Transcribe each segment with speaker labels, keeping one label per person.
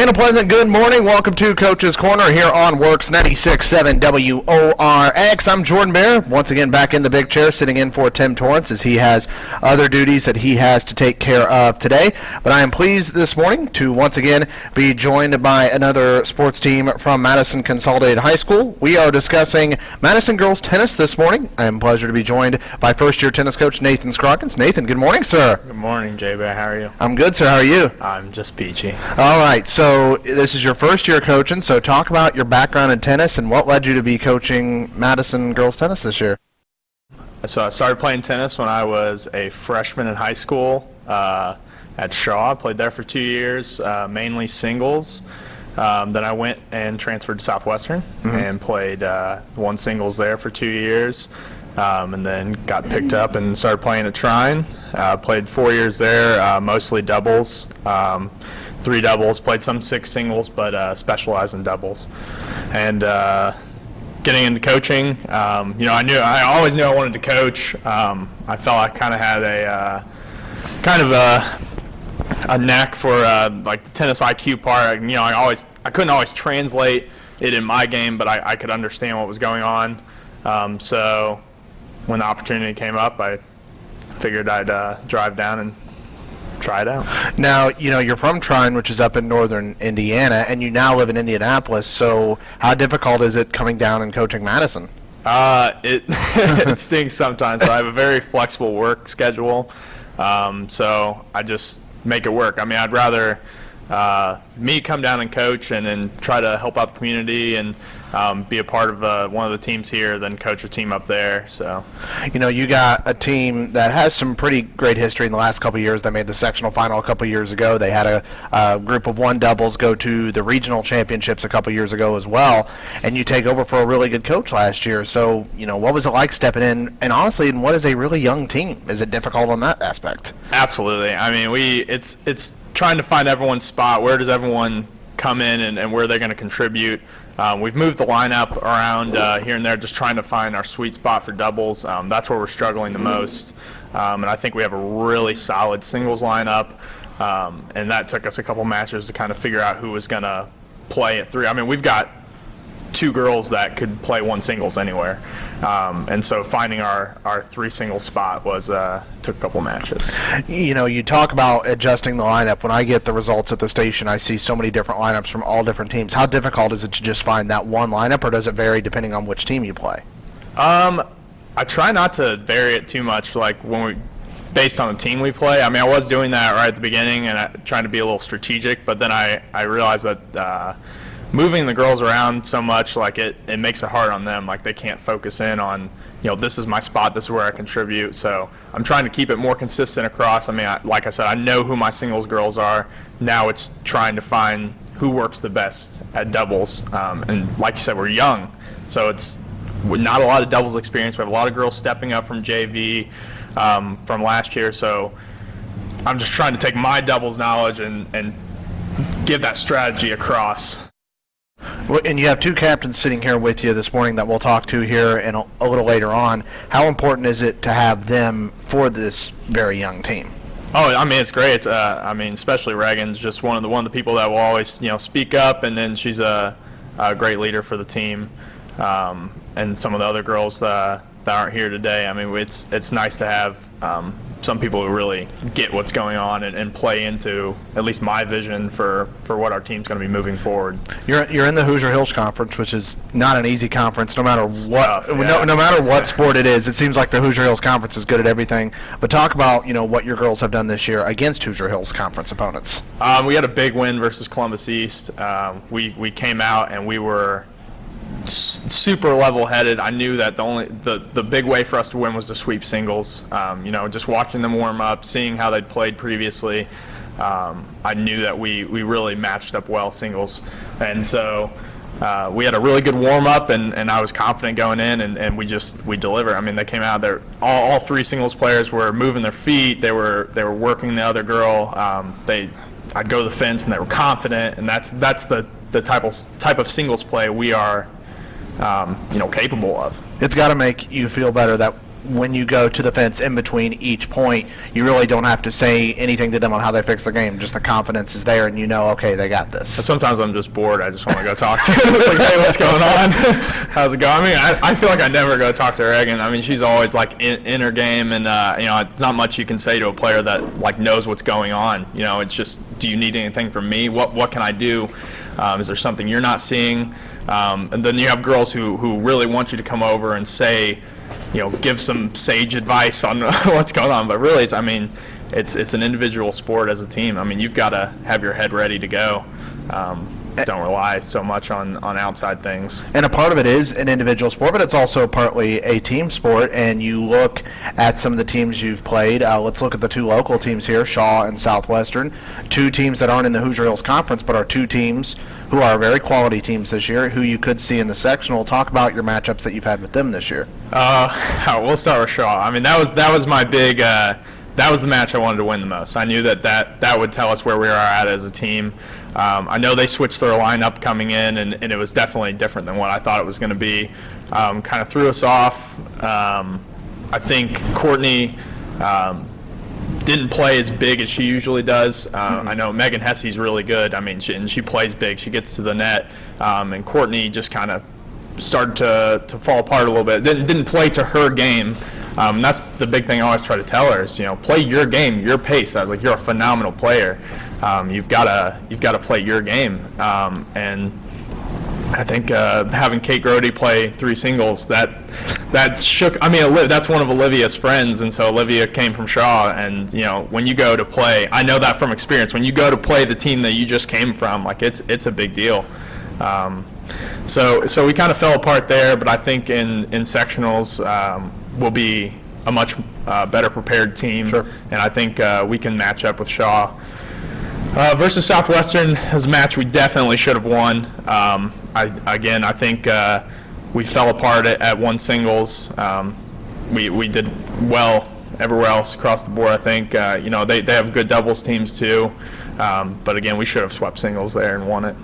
Speaker 1: And a pleasant good morning. Welcome to Coach's Corner here on Works 96.7 WORX. I'm Jordan Bear, once again back in the big chair, sitting in for Tim Torrance as he has other duties that he has to take care of today. But I am pleased this morning to once again be joined by another sports team from Madison Consolidated High School. We are discussing Madison girls tennis this morning. I am pleasure to be joined by first-year tennis coach Nathan Scroggins. Nathan, good morning, sir.
Speaker 2: Good morning, Jay Bear. How are you?
Speaker 1: I'm good, sir. How are you?
Speaker 2: I'm just peachy.
Speaker 1: All right, so this is your first year coaching, so talk about your background in tennis and what led you to be coaching Madison girls tennis this year.
Speaker 2: So I started playing tennis when I was a freshman in high school uh, at Shawe. I played there for two years, uh, mainly singles. Um, then I went and transferred to Southwestern
Speaker 1: Mm-hmm.
Speaker 2: and played uh, one singles there for two years. Um, and then got picked up and started playing at Trine. Uh, played four years there, uh, mostly doubles, um, three doubles. Played some six singles, but uh, specialized in doubles. And uh, getting into coaching, um, you know, I knew I always knew I wanted to coach. Um, I felt I kind of had a uh, kind of a a knack for uh, like the tennis IQ part. You know, I always I couldn't always translate it in my game, but I, I could understand what was going on. Um, so when the opportunity came up, I figured I'd uh, drive down and try it out.
Speaker 1: Now, you know, you're from Trine, which is up in northern Indiana, and you now live in Indianapolis, so how difficult is it coming down and coaching Madison?
Speaker 2: Uh, it it stinks sometimes. So I have a very flexible work schedule, um, so I just make it work. I mean, I'd rather uh, me come down and coach and, and try to help out the community and um, be a part of uh, one of the teams here then coach a team up there. So
Speaker 1: You know, you got a team that has some pretty great history in the last couple of years. They made the sectional final a couple of years ago. They had a, a group of one doubles go to the regional championships a couple of years ago as well. And you take over for a really good coach last year. So, you know, what was it like stepping in? And honestly, and what is a really young team? Is it difficult on that aspect?
Speaker 2: Absolutely. I mean, we it's it's trying to find everyone's spot. Where does everyone come in and, and where they're going to contribute? Um, we've moved the lineup around uh, here and there, just trying to find our sweet spot for doubles. Um, that's where we're struggling the most, um, and I think we have a really solid singles lineup. Um, and that took us a couple matches to kind of figure out who was going to play at three. I mean, we've got two girls that could play one singles anywhere. Um, and so finding our, our three singles spot was uh, took a couple matches.
Speaker 1: You know, you talk about adjusting the lineup. When I get the results at the station, I see so many different lineups from all different teams. How difficult is it to just find that one lineup, or does it vary depending on which team you play?
Speaker 2: Um, I try not to vary it too much, like when we, based on the team we play. I mean, I was doing that right at the beginning and I, trying to be a little strategic, but then I, I realized that uh, moving the girls around so much, like it, it makes it hard on them. Like they can't focus in on, you know, this is my spot, this is where I contribute. So I'm trying to keep it more consistent across. I mean, I, like I said, I know who my singles girls are. Now it's trying to find who works the best at doubles. Um, and like you said, we're young, so it's not a lot of doubles experience. We have a lot of girls stepping up from JV um, from last year, so I'm just trying to take my doubles knowledge and, and give that strategy across.
Speaker 1: And you have two captains sitting here with you this morning that we'll talk to here and a, a little later on. How important is it to have them for this very young team?
Speaker 2: Oh, I mean, it's great. It's, uh, I mean, especially Reagan's just one of the one of the people that will always, you know, speak up, and then she's a, a great leader for the team. Um, and some of the other girls uh, that aren't here today. I mean, it's it's nice to have um, some people who really get what's going on and, and play into at least my vision for for what our team's going to be moving forward.
Speaker 1: You're you're in the Hoosier Hills Conference, which is not an easy conference, no matter what
Speaker 2: tough,
Speaker 1: no,
Speaker 2: yeah.
Speaker 1: no matter what sport it is. It seems like the Hoosier Hills Conference is good at everything. But talk about you know what your girls have done this year against Hoosier Hills Conference opponents.
Speaker 2: Um, we had a big win versus Columbus East. Um, we we came out and we were super level-headed. I knew that the only the the big way for us to win was to sweep singles. Um, you know, just watching them warm up, seeing how they'd played previously. Um, I knew that we we really matched up well singles, and so. Uh, we had a really good warm up, and, and I was confident going in, and, and we just we delivered. I mean, they came out there. All, all three singles players were moving their feet. They were they were working the other girl. Um, they I'd go to the fence, and they were confident, and that's that's the the type of type of singles play we are um, you know capable of.
Speaker 1: It's got to make you feel better that when you go to the fence in between each point, you really don't have to say anything to them on how they fix the game. Just the confidence is there, and you know, okay, they got this.
Speaker 2: Sometimes I'm just bored. I just want to go talk to her. like, hey, what's going on? How's it going? I mean, I, I feel like I never go talk to her again. I mean, she's always like in, in her game, and uh, you know, it's not much you can say to a player that like knows what's going on. You know, it's just, do you need anything from me? What what can I do? Um, is there something you're not seeing? Um, and then you have girls who who really want you to come over and say, you know, give some sage advice on what's going on. But really, it's I mean, it's it's an individual sport as a team. I mean, you've got to have your head ready to go. Um, don't rely so much on, on outside things.
Speaker 1: And a part of it is an individual sport, but it's also partly a team sport. And you look at some of the teams you've played. Uh, let's look at the two local teams here, Shawe and Southwestern. Two teams that aren't in the Hoosier Hills Conference, but are two teams who are very quality teams this year, who you could see in the sectional. Talk about your matchups that you've had with them this year.
Speaker 2: Uh, we'll start with Shawe. I mean, that was that was my big. Uh, that was the match I wanted to win the most. I knew that that, that would tell us where we are at as a team. Um, I know they switched their lineup coming in, and, and, it was definitely different than what I thought it was going to be. Um, kind of threw us off. Um, I think Courtney um, didn't play as big as she usually does. Uh, mm-hmm. I know Megan Hesse's really good. I mean, she, and she plays big. She gets to the net, um, and Courtney just kind of started to, to fall apart a little bit. Didn't, didn't play to her game. Um, that's the big thing I always try to tell her is, you know, play your game, your pace. I was like, you're a phenomenal player. Um, you've got to you've got to play your game. Um, and I think uh, having Kate Grody play three singles that that shook. I mean, that's one of Olivia's friends, and so Olivia came from Shawe. And you know, when you go to play, I know that from experience. When you go to play the team that you just came from, like it's it's a big deal. Um, so so we kind of fell apart there, but I think in in sectionals um, we'll be a much uh, better prepared team,
Speaker 1: sure.
Speaker 2: and I think uh, we can match up with Shawe. Uh, versus Southwestern was a match we definitely should have won. Um, I, again, I think uh, we fell apart at, at one singles. Um, we, we did well everywhere else across the board. I think uh, you know they, they have good doubles teams too. Um, but again, we should have swept singles there and won it.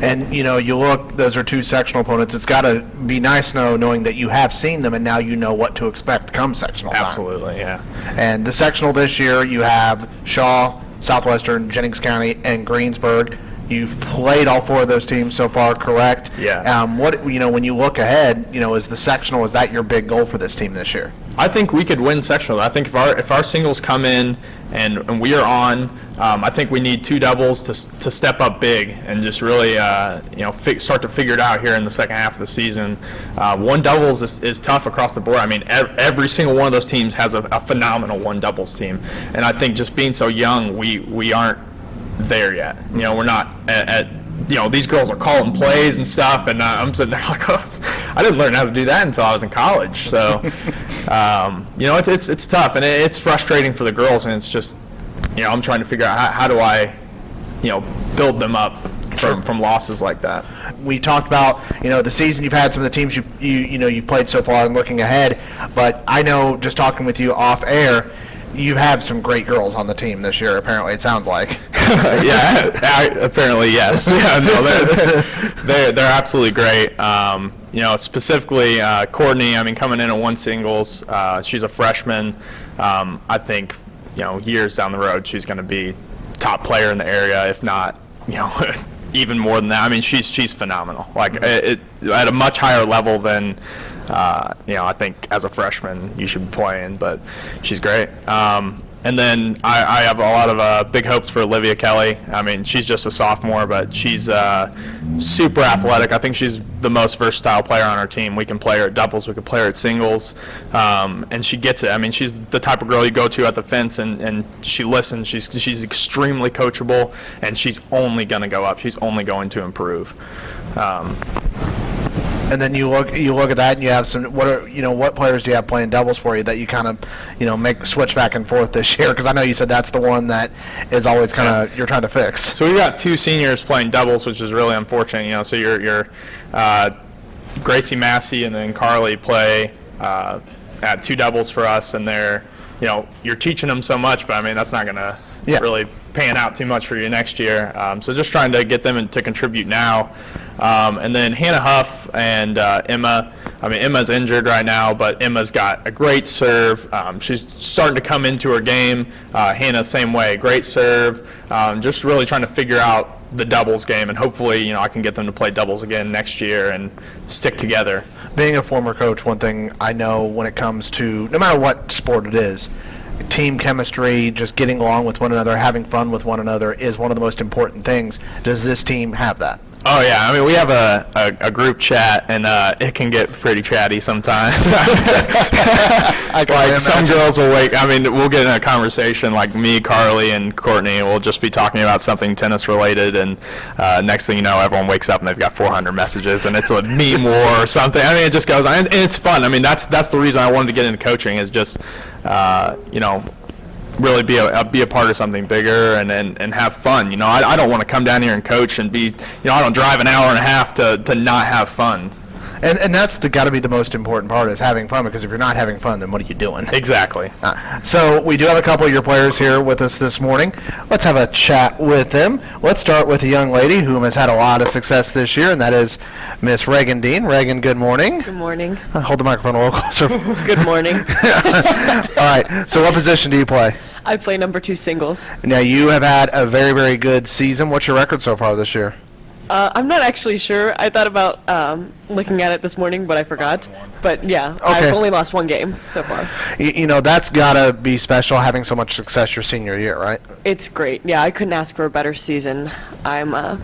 Speaker 1: And you know, you look; those are two sectional opponents. It's got to be nice now knowing that you have seen them and now you know what to expect come sectional
Speaker 2: time. Absolutely, yeah.
Speaker 1: And the sectional this year, you have Shawe, Southwestern, Jennings County, and Greensburg. You've played all four of those teams so far, correct?
Speaker 2: Yeah.
Speaker 1: Um, what you know when you look ahead, you know, is the sectional is that your big goal for this team this year?
Speaker 2: I think we could win sectional. I think if our if our singles come in and, and we are on, um, I think we need two doubles to, to step up big and just really uh, you know start to figure it out here in the second half of the season. Uh, one doubles is, is tough across the board. I mean, ev every single one of those teams has a, a phenomenal one doubles team, and I think just being so young, we we aren't there yet. You know, we're not at, at you know, these girls are calling plays and stuff, and uh, I'm sitting there like, oh, I didn't learn how to do that until I was in college. So, um, you know, it's, it's, it's tough, and it's frustrating for the girls, and it's just, you know, I'm trying to figure out how, how do I, you know, build them up from, from losses like that.
Speaker 1: We talked about you know the season you've had, some of the teams you you you know you played so far, and looking ahead. But I know just talking with you off air, you have some great girls on the team this year. Apparently, it sounds like.
Speaker 2: yeah, I, apparently yes. Yeah, no, they're, they're, they're absolutely great. Um, you know, specifically uh, Courtney. I mean, coming in at one singles, uh, she's a freshman. Um, I think you know years down the road she's going to be top player in the area, if not you know even more than that. I mean, she's she's phenomenal. Like it, it, at a much higher level than uh, you know, I think as a freshman you should be playing, but she's great. Um, and then I, I, have a lot of uh, big hopes for Olivia Kelly. I mean, she's just a sophomore, but she's uh, super athletic. I think she's the most versatile player on our team. We can play her at doubles, we can play her at singles, um, and she gets it. I mean, she's the type of girl you go to at the fence, and, and she listens. She's she's extremely coachable, and she's only going to go up. She's only going to improve. Um,
Speaker 1: and then you look you look at that and you have some what are you know what players do you have playing doubles for you that you kind of you know make switch back and forth this year because I know you said that's the one that is always kind of yeah. you're trying to fix.
Speaker 2: So we got two seniors playing doubles, which is really unfortunate. You know, so you're you're uh, Gracie Massey and then Carly play uh, at two doubles for us, and they're you know you're teaching them so much, but I mean that's not gonna yeah. really pan out too much for you next year. Um, so just trying to get them in, to contribute now. Um, and then Hannah Huff and uh, Emma, I mean, Emma's injured right now, but Emma's got a great serve. Um, she's starting to come into her game. Uh, Hannah, same way, great serve. Um, just really trying to figure out the doubles game, and hopefully, you know, I can get them to play doubles again next year and stick together.
Speaker 1: Being a former coach, one thing I know when it comes to no matter what sport it is, team chemistry, just getting along with one another, having fun with one another is one of the most important things. Does this team have that?
Speaker 2: Oh yeah, I mean we have a, a, a group chat and uh, it can get pretty chatty sometimes. Like some girls will wake. I mean we'll get in a conversation like me, Carly, and Courtney. We'll just be talking about something tennis related, and uh, next thing you know, everyone wakes up and they've got 400 messages, and it's a meme war or something. I mean it just goes, and, and it's fun. I mean that's that's the reason I wanted to get into coaching is just uh, you know really be a be a part of something bigger and, and, and have fun. You know, I, I don't want to come down here and coach and be, you know, I don't drive an hour and a half to, to not have fun.
Speaker 1: And, and that's the got to be the most important part is having fun because if you're not having fun, then what are you doing?
Speaker 2: Exactly.
Speaker 1: Uh, So we do have a couple of your players here with us this morning. Let's have a chat with them. Let's start with a young lady who has had a lot of success this year, and that is Miss Reagan Dean. Reagan, good morning.
Speaker 3: Good morning.
Speaker 1: Uh, Hold the microphone a little closer.
Speaker 3: Good morning.
Speaker 1: All right. So what position do you play?
Speaker 3: I play number two singles.
Speaker 1: Now you have had a very very good season. What's your record so far this year?
Speaker 3: Uh, I'm not actually sure. I thought about um, looking at it this morning, but I forgot. But yeah,
Speaker 1: Okay.
Speaker 3: I've only lost one game so far.
Speaker 1: You, you know that's got to be special having so much success your senior year, right?
Speaker 3: It's great. Yeah, I couldn't ask for a better season. I'm uh,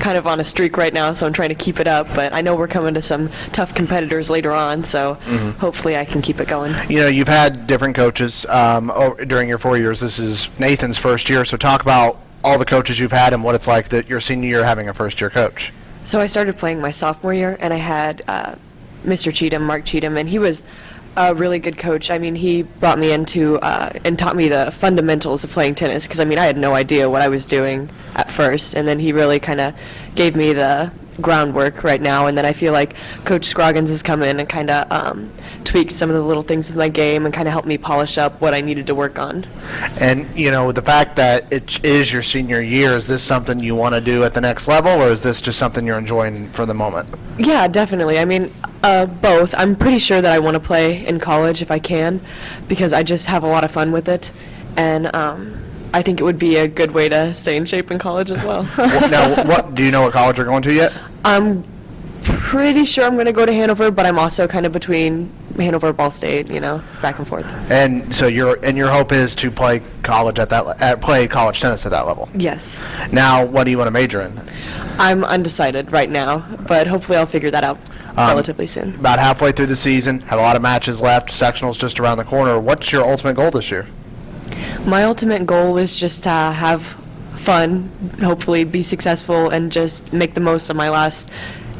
Speaker 3: kind of on a streak right now, so I'm trying to keep it up. But I know we're coming to some tough competitors later on, so hopefully I can keep it going.
Speaker 1: You know, you've had different coaches um, o- during your four years. This is Nathan's first year, so talk about all the coaches you've had and what it's like that your senior year having a first year coach.
Speaker 3: So I started playing my sophomore year, and I had uh, Mr. Cheatham, Mark Cheatham, and he was a really good coach. I mean, he brought me into uh, and taught me the fundamentals of playing tennis because I mean, I had no idea what I was doing at first, and then he really kind of gave me the groundwork right now. And then I feel like Coach Scroggins has come in and kind of um, tweaked some of the little things with my game and kind of helped me polish up what I needed to work on.
Speaker 1: And, you know, the fact that it is your senior year, is this something you want to do at the next level, or is this just something you're enjoying for the moment?
Speaker 3: Yeah, definitely. I mean, uh, both. I'm pretty sure that I want to play in college if I can, because I just have a lot of fun with it, and um, I think it would be a good way to stay in shape in college as well.
Speaker 1: Now, what do you know what college you're going to yet?
Speaker 3: I'm pretty sure I'm going to go to Hanover, but I'm also kind of between Hanover, Ball State, you know, back and forth.
Speaker 1: And so your and your hope is to play college at that at, play college tennis at that level.
Speaker 3: Yes.
Speaker 1: Now, what do you want to major in?
Speaker 3: I'm undecided right now, but hopefully I'll figure that out relatively soon.
Speaker 1: About halfway through the season, have a lot of matches left. Sectionals just around the corner. What's your ultimate goal this year?
Speaker 3: My ultimate goal is just to have fun, hopefully be successful, and just make the most of my last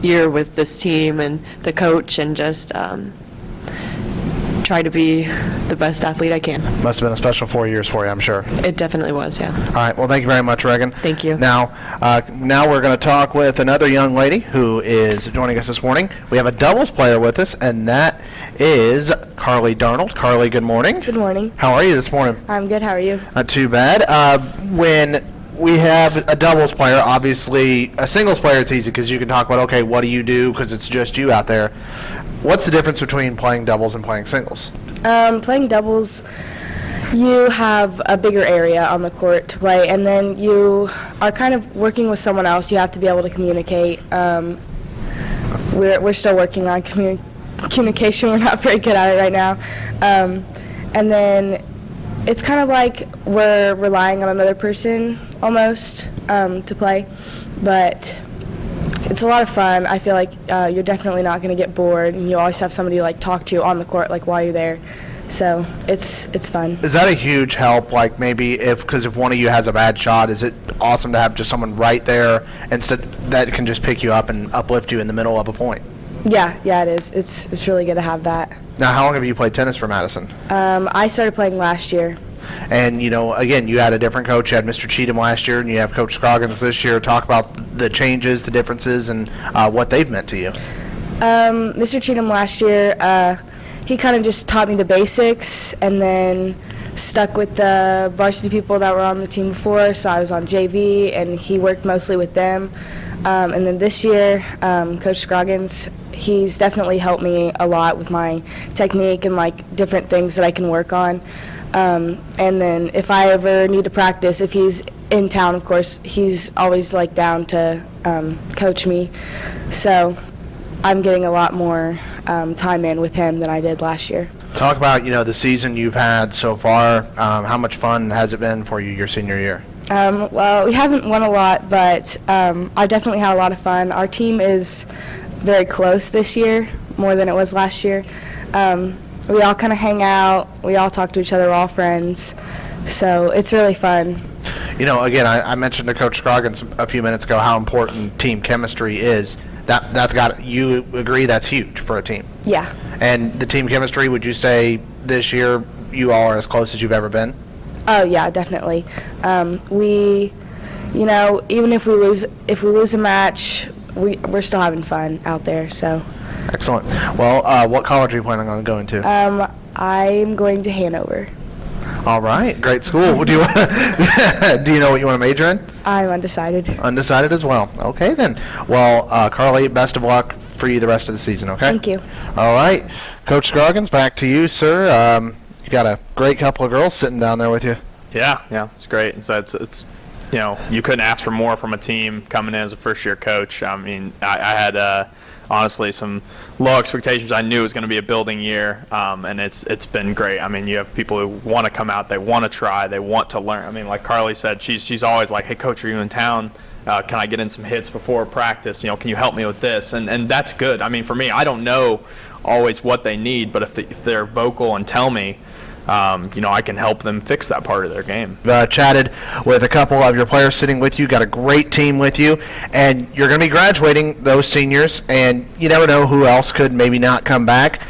Speaker 3: year with this team and the coach, and just um, try to be the best athlete I can.
Speaker 1: Must have been a special four years for you, I'm sure.
Speaker 3: It definitely was, yeah.
Speaker 1: All right. Well, thank you very much, Reagan.
Speaker 3: Thank you.
Speaker 1: Now, uh, now we're going to talk with another young lady who is joining us this morning. We have a doubles player with us, and that is Carly Darnold. Carly, good morning.
Speaker 4: Good morning.
Speaker 1: How are you this morning?
Speaker 4: I'm good. How are you?
Speaker 1: Not too bad. Uh, when we have a doubles player, obviously a singles player, it's easy because you can talk about okay, what do you do because it's just you out there. What's the difference between playing doubles and playing singles?
Speaker 4: Um, playing doubles, you have a bigger area on the court to play, and then you are kind of working with someone else. You have to be able to communicate. Um, we're, we're still working on commu- communication. We're not very good at it right now. Um, and then it's kind of like we're relying on another person almost um, to play, but it's a lot of fun. I feel like uh, you're definitely not going to get bored, and you always have somebody to like talk to on the court, like while you're there. So it's it's fun.
Speaker 1: Is that a huge help? Like maybe if because if one of you has a bad shot, is it awesome to have just someone right there instead that can just pick you up and uplift you in the middle of a point?
Speaker 4: Yeah, yeah, it is. It's it's really good to have that.
Speaker 1: Now, how long have you played tennis for Madison?
Speaker 4: Um, I started playing last year.
Speaker 1: And you know, again, you had a different coach. You had Mr. Cheatham last year, and you have Coach Scroggins this year. Talk about the changes, the differences, and uh, what they've meant to you.
Speaker 4: Um, Mr. Cheatham last year, uh, he kind of just taught me the basics, and then stuck with the varsity people that were on the team before. So I was on JV, and he worked mostly with them. Um, and then this year, um, Coach Scroggins, he's definitely helped me a lot with my technique and like different things that I can work on. Um, and then if I ever need to practice, if he's in town, of course, he's always like down to um, coach me. So I'm getting a lot more um, time in with him than I did last year.
Speaker 1: Talk about you know the season you've had so far. Um, how much fun has it been for you your senior year?
Speaker 4: Um, well, we haven't won a lot, but um, I definitely had a lot of fun. Our team is very close this year, more than it was last year. Um, we all kind of hang out. We all talk to each other. We're all friends. So it's really fun.
Speaker 1: You know, again, I, I mentioned to Coach Scroggins a few minutes ago how important team chemistry is. That that's got you agree that's huge for a team.
Speaker 4: Yeah.
Speaker 1: And the team chemistry, would you say this year you all are as close as you've ever been?
Speaker 4: Oh yeah, definitely. Um, we, you know, even if we lose, if we lose a match, we we're still having fun out there. So,
Speaker 1: Excellent. Well, uh, what college are you planning on going to?
Speaker 4: um, I'm going to Hanover.
Speaker 1: all right, great school. Do you do you know what you want to major in?
Speaker 4: I'm undecided.
Speaker 1: Undecided as well. Okay then. Well, uh, Carly, best of luck for you the rest of the season. Okay.
Speaker 4: Thank you.
Speaker 1: All right, Coach Scroggins, back to you, sir. Um, you got a great couple of girls sitting down there with you.
Speaker 2: Yeah, yeah, it's great. And so it's, it's you know, you couldn't ask for more from a team coming in as a first year coach. I mean, I, I had uh, honestly some low expectations. I knew it was going to be a building year, um, and it's it's been great. I mean, you have people who want to come out, they want to try, they want to learn. I mean, like Carly said, she's she's always like, "Hey, coach, are you in town?" Uh, can I get in some hits before practice? You know, can you help me with this? And and that's good. I mean, for me, I don't know always what they need, but if, if they're vocal and tell me, um, you know, I can help them fix that part of their game.
Speaker 1: uh, chatted with a couple of your players sitting with you, got a great team with you, and you're going to be graduating those seniors, and you never know who else could maybe not come back.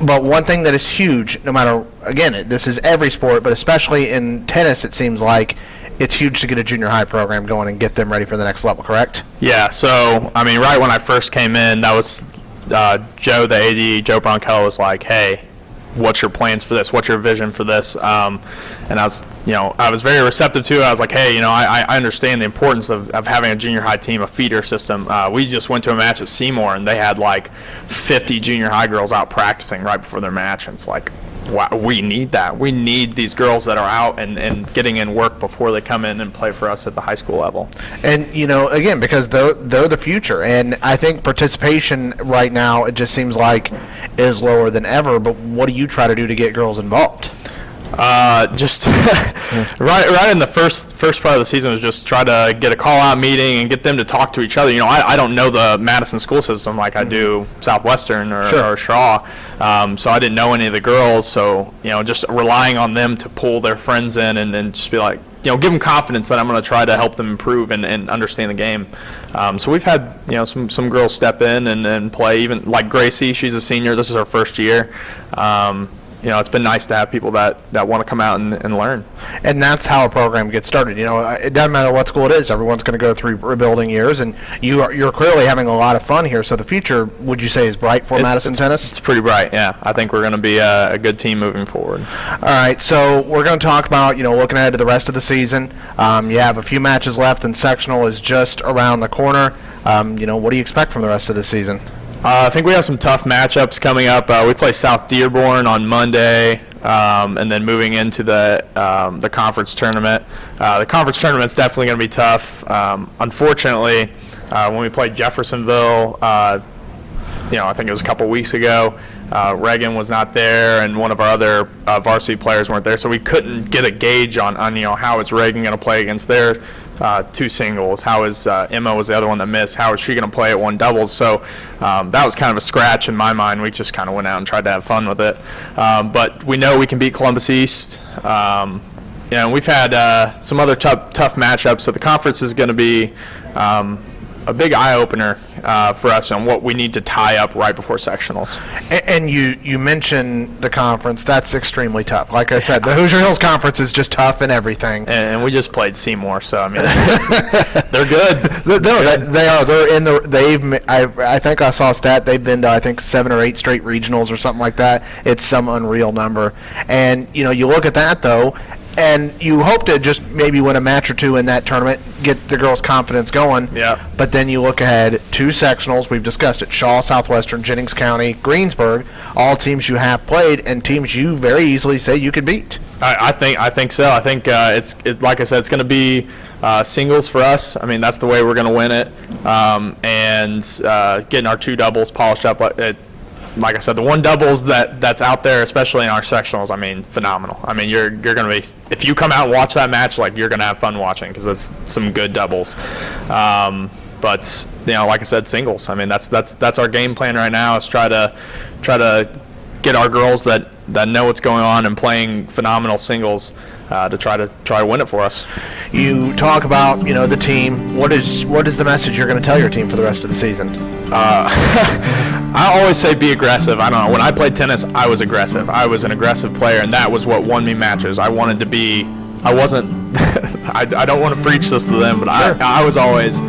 Speaker 1: But one thing that is huge, no matter, again, this is every sport, but especially in tennis, it seems like it's huge to get a junior high program going and get them ready for the next level, correct?
Speaker 2: Yeah, so I mean, right when I first came in, that was uh, Joe, the AD, Joe Bronkel was like, "Hey, what's your plans for this? What's your vision for this?" Um, and I was, you know, I was very receptive to it. I was like, "Hey, you know, I, I understand the importance of, of having a junior high team, a feeder system." Uh, we just went to a match with Seymour, and they had like 50 junior high girls out practicing right before their match, and it's like. Wow, we need that. We need these girls that are out and, and getting in work before they come in and play for us at the high school level.
Speaker 1: And you know, again, because they're they're the future, and I think participation right now it just seems like is lower than ever. But what do you try to do to get girls involved?
Speaker 2: Uh, just right, right in the first first part of the season was just try to get a call out meeting and get them to talk to each other. You know, I, I don't know the Madison school system like I do Southwestern or,
Speaker 1: Sure.
Speaker 2: or Shawe, um, so I didn't know any of the girls. So you know, just relying on them to pull their friends in and, and just be like, you know, give them confidence that I'm going to try to help them improve and, and understand the game. Um, so we've had you know some some girls step in and, and play. Even like Gracie, she's a senior. This is her first year. Um, you know, it's been nice to have people that, that want to come out and, and learn.
Speaker 1: and that's how a program gets started. You know, it doesn't matter what school it is; everyone's going to go through rebuilding years, and you are you're clearly having a lot of fun here. So the future, would you say, is bright for
Speaker 2: It-
Speaker 1: Madison
Speaker 2: it's,
Speaker 1: tennis?
Speaker 2: It's pretty bright, yeah. I think we're going to be a, a good team moving forward.
Speaker 1: All right, so we're going to talk about you know looking ahead to the rest of the season. Um, you have a few matches left, and sectional is just around the corner. Um, you know, what do you expect from the rest of the season?
Speaker 2: Uh, I think we have some tough matchups coming up. Uh, we play South Dearborn on Monday, um, and then moving into the um, the conference tournament. Uh, the conference tournament is definitely going to be tough. Um, unfortunately, uh, when we played Jeffersonville, uh, you know, I think it was a couple weeks ago. Uh, Reagan was not there, and one of our other varsity players weren't there, so we couldn't get a gauge on, on you know how is Reagan going to play against their uh, two singles. How is uh, Emma was the other one that missed? How is she going to play at one doubles? So um, that was kind of a scratch in my mind. We just kind of went out and tried to have fun with it, um, but we know we can beat Columbus East. Um, you know, we've had uh, some other tough, tough matchups, so the conference is going to be um, a big eye opener uh, for us on what we need to tie up right before sectionals.
Speaker 1: A- And you you mentioned the conference. That's extremely tough. Like I said, the Hoosier Hills Conference is just tough and everything.
Speaker 2: And, and we just played Seymour, so I mean, they're good.
Speaker 1: No, they, they are. They're in the. They've. I. I think I saw a stat. They've been to I think seven or eight straight regionals or something like that. It's some unreal number. And you know, you look at that though, and you hope to just maybe win a match or two in that tournament, get the girls' confidence going.
Speaker 2: Yeah.
Speaker 1: But then you look ahead, two sectionals, we've discussed it, Shawe, Southwestern, Jennings County, Greensburg, all teams you have played, and teams you very easily say you could beat.
Speaker 2: I, I think I think so. I think uh, it's it, like I said, it's going to be uh, singles for us. I mean, that's the way we're going to win it, um, and uh, getting our two doubles polished up. It, like I said, the one doubles that that's out there, especially in our sectionals. I mean, phenomenal. I mean, you're you're going to be if you come out and watch that match, like you're going to have fun watching because that's some good doubles. Um, but you know, like I said, singles. I mean, that's that's that's our game plan right now. Is try to try to get our girls that, that know what's going on and playing phenomenal singles uh, to try to try to win it for us.
Speaker 1: You talk about you know the team. What is what is the message you're going to tell your team for the rest of the season?
Speaker 2: I always say be aggressive. I don't know. When I played tennis, I was aggressive. I was an aggressive player, and that was what won me matches. I wanted to be. I wasn't. I, I don't want to preach this to them, but I, I was always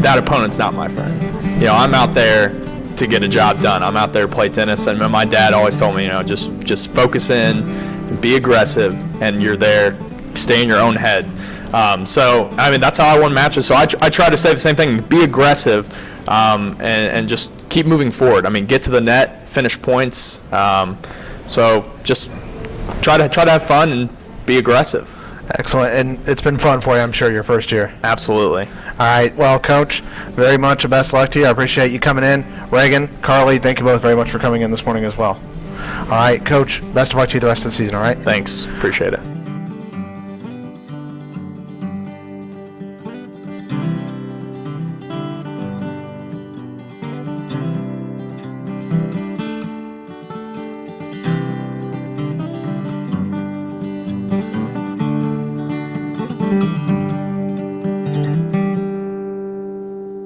Speaker 2: that opponent's not my friend. You know, I'm out there to get a job done. I'm out there to play tennis, and my dad always told me, you know, just just focus in, be aggressive, and you're there. Stay in your own head. Um, so I mean, that's how I won matches. So I, tr- I try to say the same thing: be aggressive, um, and and just keep moving forward. I mean, get to the net, finish points. Um, so just try to try to have fun and be aggressive.
Speaker 1: Excellent, and it's been fun for you, I'm sure, your first year.
Speaker 2: Absolutely.
Speaker 1: All right, well, Coach, very much a best luck to you. I appreciate you coming in. Reagan, Carly, thank you both very much for coming in this morning as well. All right, Coach, best of luck to you the rest of the season, all right?
Speaker 2: Thanks. Appreciate it.